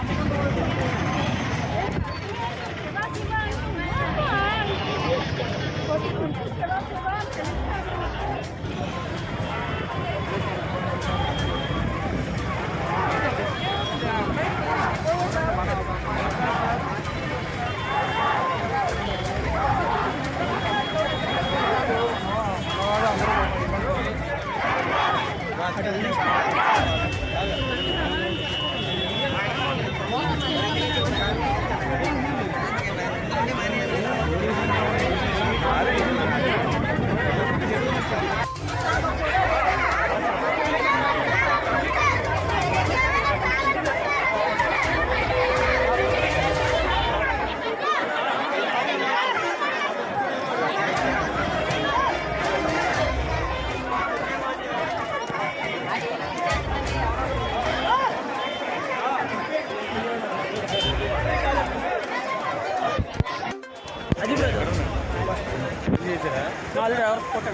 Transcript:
I'm going to go to the No, alrededor, porque...